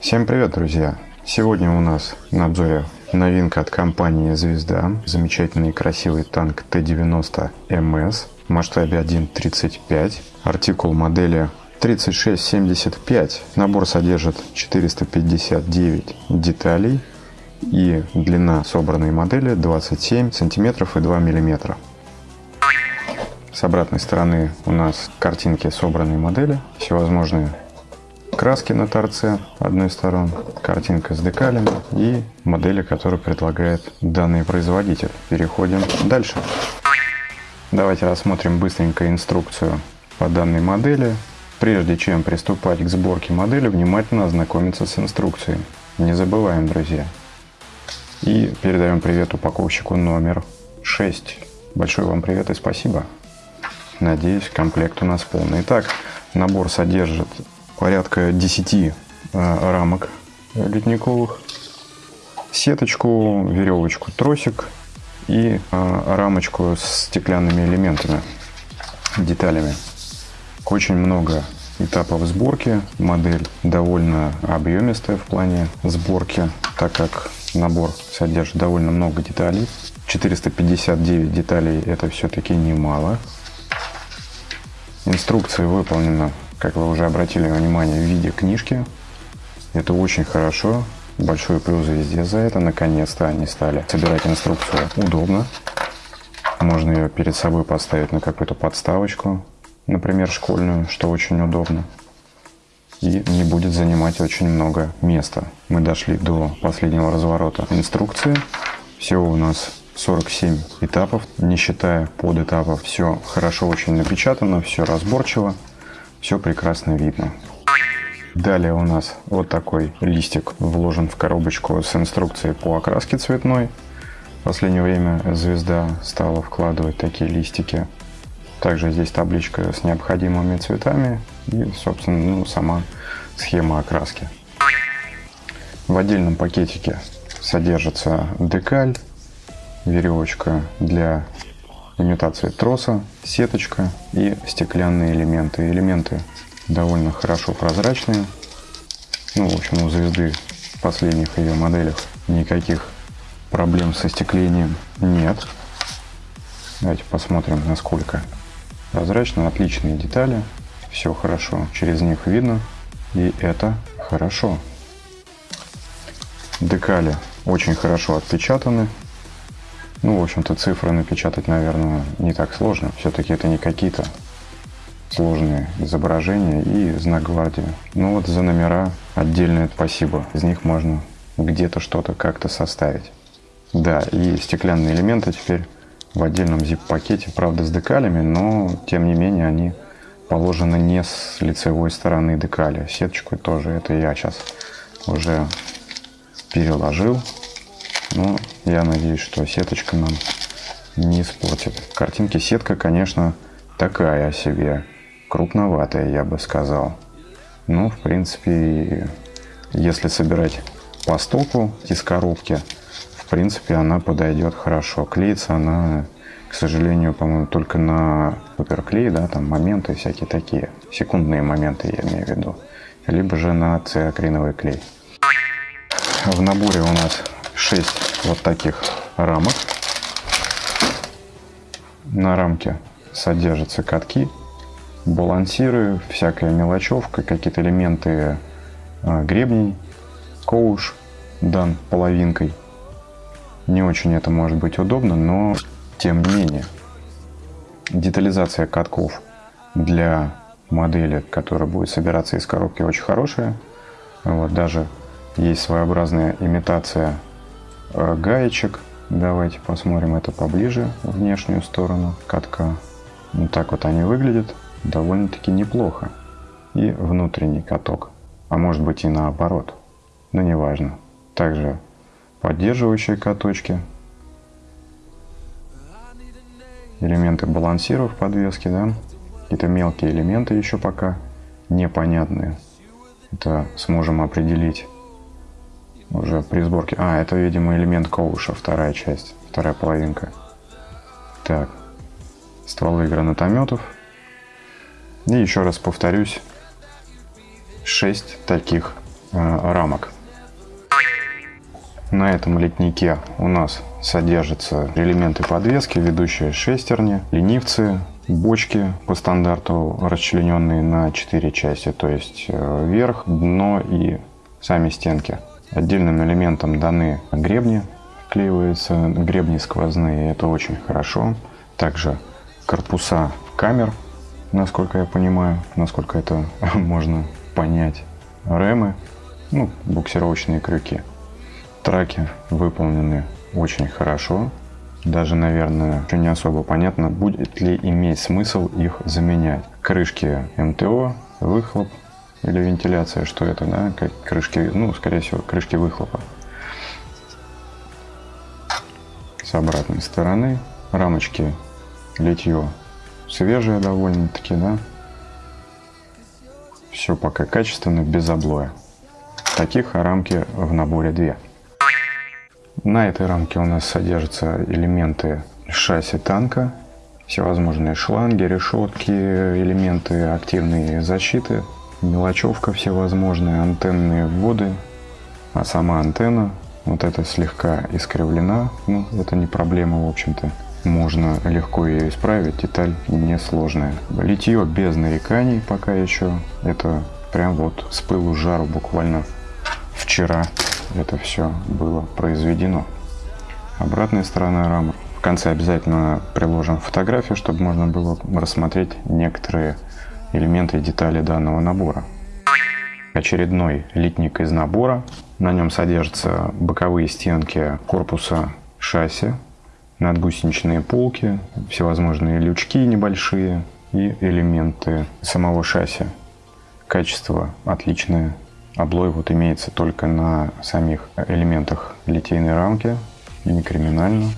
Всем привет, друзья! Сегодня у нас на обзоре новинка от компании «Звезда». Замечательный и красивый танк Т-90 МС в масштабе 1.35. Артикул модели 3675. Набор содержит 459 деталей и длина собранной модели 27 сантиметров и 2 миллиметра. С обратной стороны у нас картинки собранной модели, всевозможные краски на торце одной стороны, картинка с декалями и модели, которые предлагает данный производитель. Переходим дальше. Давайте рассмотрим быстренько инструкцию по данной модели. Прежде чем приступать к сборке модели, внимательно ознакомиться с инструкцией. Не забываем, друзья. И передаем привет упаковщику номер 6. Большой вам привет и спасибо. Надеюсь, комплект у нас полный. Итак, набор содержит порядка 10 э, рамок ледниковых, сеточку, веревочку, тросик и э, рамочку с стеклянными элементами, деталями. Очень много этапов сборки. Модель довольно объемистая в плане сборки, так как набор содержит довольно много деталей. 459 деталей это все-таки немало. Инструкция выполнена, как вы уже обратили внимание, в виде книжки. Это очень хорошо. Большой плюс везде за это. Наконец-то они стали собирать инструкцию удобно. Можно ее перед собой поставить на какую-то подставочку, например, школьную, что очень удобно. И не будет занимать очень много места. Мы дошли до последнего разворота инструкции. Всего у нас 47 этапов, не считая подэтапов. Все хорошо очень напечатано, все разборчиво, все прекрасно видно. Далее у нас вот такой листик вложен в коробочку с инструкцией по окраске цветной. В последнее время звезда стала вкладывать такие листики. Также здесь табличка с необходимыми цветами и, собственно, ну, сама схема окраски. В отдельном пакетике содержится декаль, веревочка для имитации троса, сеточка и стеклянные элементы. Элементы довольно хорошо прозрачные. Ну, в общем, у звезды в последних ее моделях никаких проблем со стеклением нет. Давайте посмотрим, насколько прозрачно. Отличные детали. Все хорошо через них видно. И это хорошо. Декали очень хорошо отпечатаны. Ну, в общем-то, цифры напечатать, наверное, не так сложно. Все-таки это не какие-то сложные изображения и знак гвардии. Ну вот за номера отдельное спасибо. Из них можно где-то что-то как-то составить. Да, и стеклянные элементы теперь в отдельном zip-пакете, правда с декалями, но тем не менее они положены не с лицевой стороны декали. Сеточку тоже это я сейчас уже переложил но я надеюсь, что сеточка нам не испортит. Картинки сетка, конечно, такая себе. Крупноватая, я бы сказал. Ну, в принципе, если собирать по стоку из коробки, в принципе, она подойдет хорошо. Клеится она, к сожалению, по-моему, только на суперклей, да, там моменты всякие такие, секундные моменты я имею в виду. Либо же на циакриновый клей. В наборе у нас 6 вот таких рамок. На рамке содержатся катки, балансиры, всякая мелочевка, какие-то элементы а, гребней, коуш дан половинкой. Не очень это может быть удобно, но тем не менее. Детализация катков для модели, которая будет собираться из коробки, очень хорошая. Вот, даже есть своеобразная имитация Э, гаечек. Давайте посмотрим это поближе, внешнюю сторону катка. Вот так вот они выглядят. Довольно-таки неплохо. И внутренний каток. А может быть и наоборот. Но неважно. Также поддерживающие каточки. Элементы балансиров подвески, да. Какие-то мелкие элементы еще пока непонятные. Это сможем определить уже при сборке. А, это, видимо, элемент коуша, вторая часть, вторая половинка. Так, стволы гранатометов. И еще раз повторюсь, 6 таких э, рамок. На этом литнике у нас содержатся элементы подвески, ведущие шестерни, ленивцы, бочки по стандарту расчлененные на 4 части, то есть э, верх, дно и сами стенки. Отдельным элементом даны гребни, вклеиваются гребни сквозные, это очень хорошо. Также корпуса камер, насколько я понимаю, насколько это можно понять. Ремы, ну, буксировочные крюки. Траки выполнены очень хорошо. Даже, наверное, не особо понятно, будет ли иметь смысл их заменять. Крышки МТО, выхлоп или вентиляция, что это, да, как крышки, ну, скорее всего, крышки выхлопа. С обратной стороны рамочки литье свежее довольно-таки, да. Все пока качественно, без облоя. Таких рамки в наборе две. На этой рамке у нас содержатся элементы шасси танка, всевозможные шланги, решетки, элементы активной защиты, мелочевка всевозможные, антенные вводы, а сама антенна вот эта слегка искривлена, ну это не проблема в общем-то. Можно легко ее исправить, деталь несложная. Литье без нареканий пока еще, это прям вот с пылу жару буквально вчера это все было произведено. Обратная сторона рамы. В конце обязательно приложим фотографию, чтобы можно было рассмотреть некоторые элементы и детали данного набора. Очередной литник из набора. На нем содержатся боковые стенки корпуса шасси, надгусеничные полки, всевозможные лючки небольшие и элементы самого шасси. Качество отличное, Облой вот имеется только на самих элементах литейной рамки, не криминально.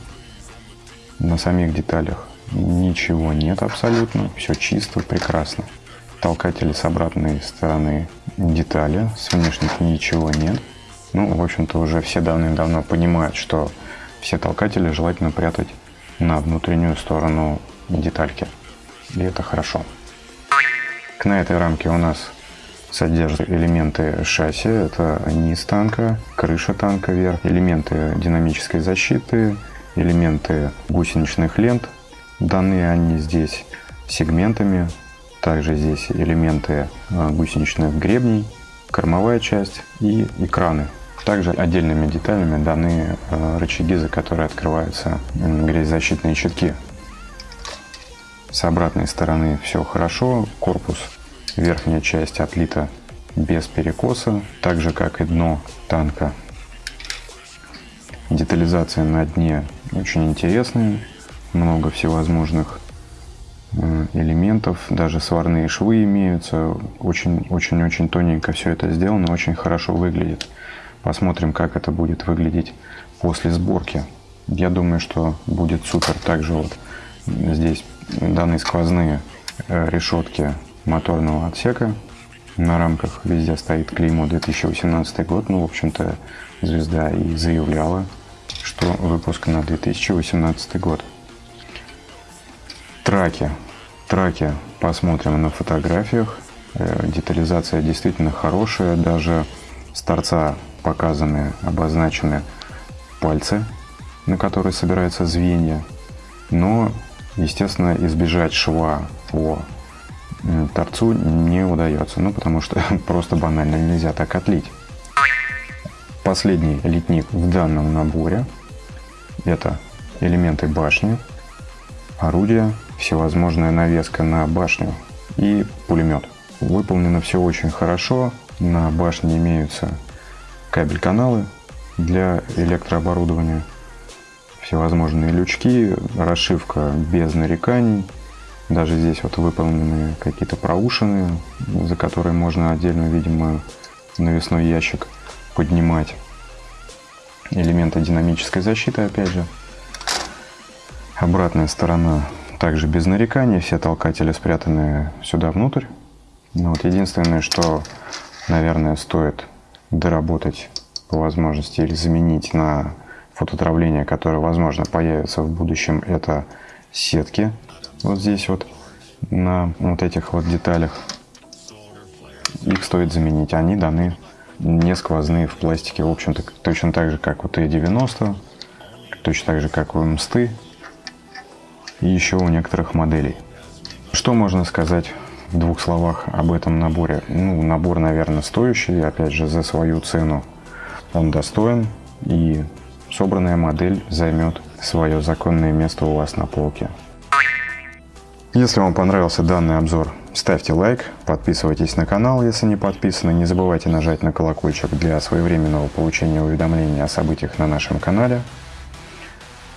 На самих деталях ничего нет абсолютно, все чисто, прекрасно. Толкатели с обратной стороны детали, с внешних ничего нет. Ну, в общем-то, уже все давным-давно понимают, что все толкатели желательно прятать на внутреннюю сторону детальки. И это хорошо. На этой рамке у нас содержит элементы шасси, это низ танка, крыша танка вверх, элементы динамической защиты, элементы гусеничных лент. Данные они здесь сегментами, также здесь элементы э, гусеничных гребней, кормовая часть и экраны. Также отдельными деталями даны э, рычаги, за которые открываются грязезащитные щитки. С обратной стороны все хорошо, корпус Верхняя часть отлита без перекоса, так же как и дно танка. Детализация на дне очень интересная, много всевозможных элементов, даже сварные швы имеются, очень-очень-очень тоненько все это сделано, очень хорошо выглядит. Посмотрим, как это будет выглядеть после сборки. Я думаю, что будет супер. Также вот здесь данные сквозные э, решетки моторного отсека. На рамках везде стоит клеймо 2018 год. Ну, в общем-то, звезда и заявляла, что выпуск на 2018 год. Траки. Траки посмотрим на фотографиях. Э, детализация действительно хорошая. Даже с торца показаны, обозначены пальцы, на которые собираются звенья. Но, естественно, избежать шва по торцу не удается, ну потому что просто банально нельзя так отлить. Последний литник в данном наборе это элементы башни, орудия, всевозможная навеска на башню и пулемет. Выполнено все очень хорошо. На башне имеются кабель-каналы для электрооборудования, всевозможные лючки, расшивка без нареканий, даже здесь вот выполнены какие-то проушины, за которые можно отдельно, видимо, навесной ящик поднимать. Элементы динамической защиты, опять же. Обратная сторона также без нареканий, все толкатели спрятаны сюда внутрь. Но вот единственное, что, наверное, стоит доработать по возможности или заменить на фототравление, которое, возможно, появится в будущем, это сетки. Вот здесь вот на вот этих вот деталях. Их стоит заменить. Они даны не сквозные в пластике, в общем-то, точно так же, как у Т-90, точно так же, как у МСТы и еще у некоторых моделей. Что можно сказать в двух словах об этом наборе? Ну, набор, наверное, стоящий, опять же, за свою цену. Он достоин, и собранная модель займет свое законное место у вас на полке. Если вам понравился данный обзор, ставьте лайк, подписывайтесь на канал, если не подписаны, не забывайте нажать на колокольчик для своевременного получения уведомлений о событиях на нашем канале.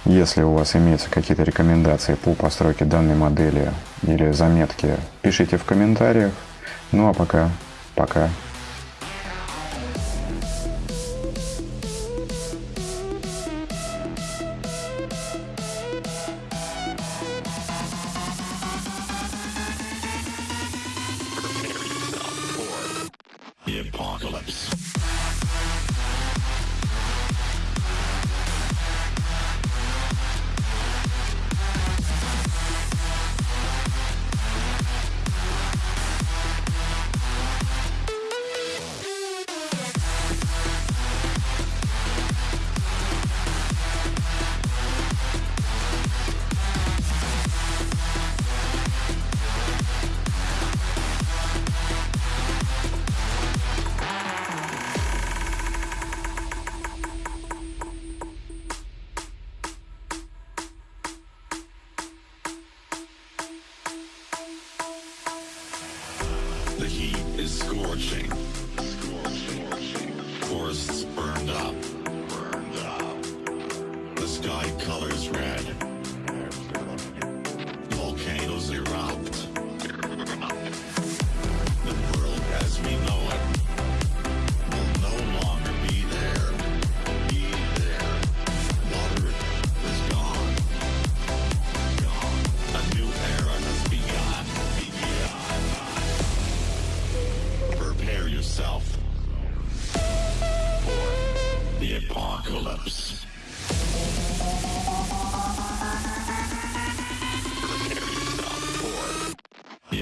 Если у вас имеются какие-то рекомендации по постройке данной модели или заметки, пишите в комментариях. Ну а пока, пока. scene.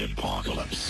Apocalypse.